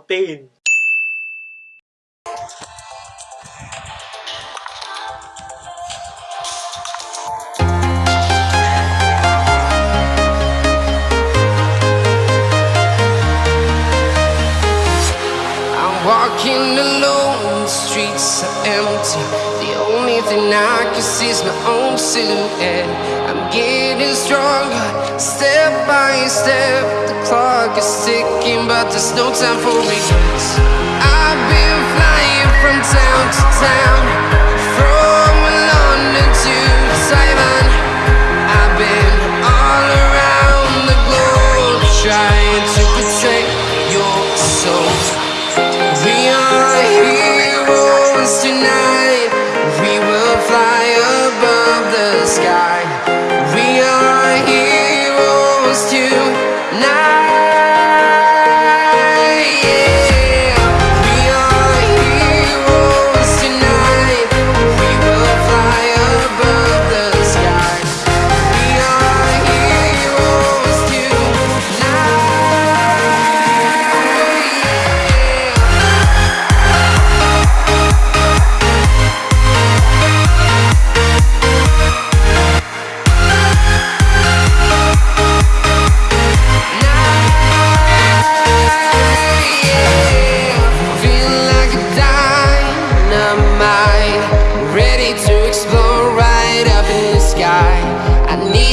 tin Walking alone, the streets are empty. The only thing I can see is my own silhouette. I'm getting stronger, step by step. The clock is ticking, but there's no time for regrets. I've been flying from town to town,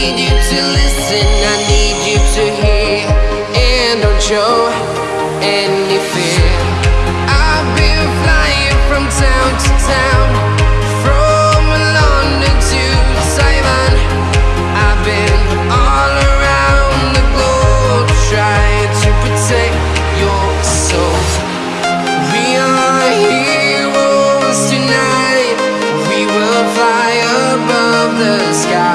need you to listen, I need you to hear, and don't show any fear. I've been flying from town to town, from London to Taiwan. I've been all around the globe trying to protect your soul. We are heroes tonight. We will fly above the sky.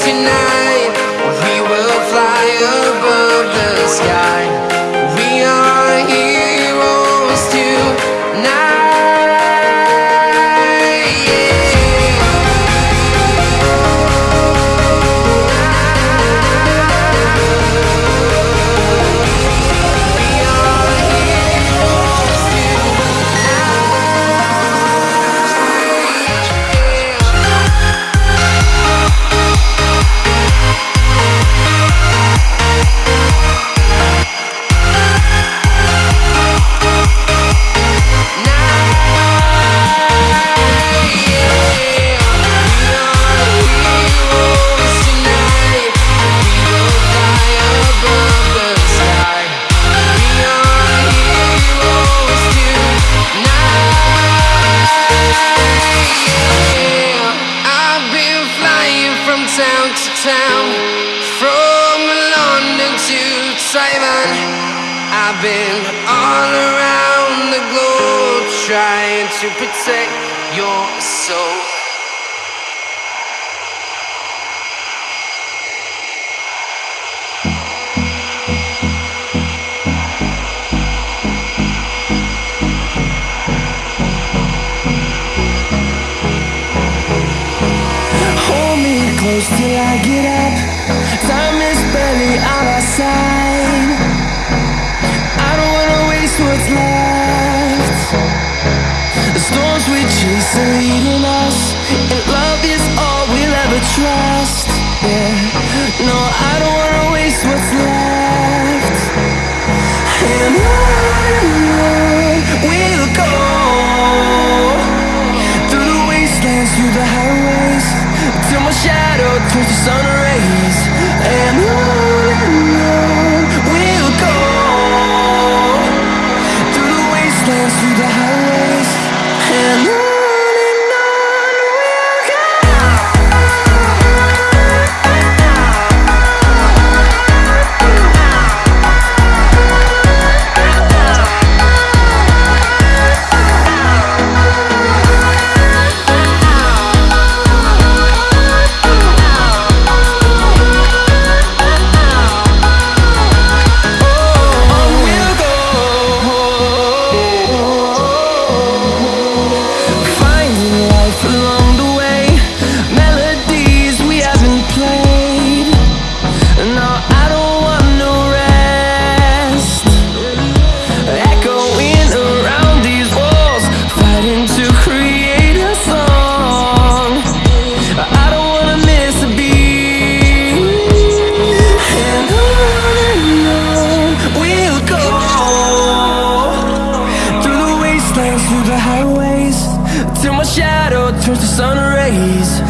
Tonight. Taiwan. I've been all around the globe trying to protect your soul. Hold me close till I get up. Time is barely on our side. storms we chase are leading us And love is all we'll ever trust. Yeah, no, I don't wanna waste what's left. And on we'll go. Through the wastelands, through the highways Till my shadow turns to sun the sun rays.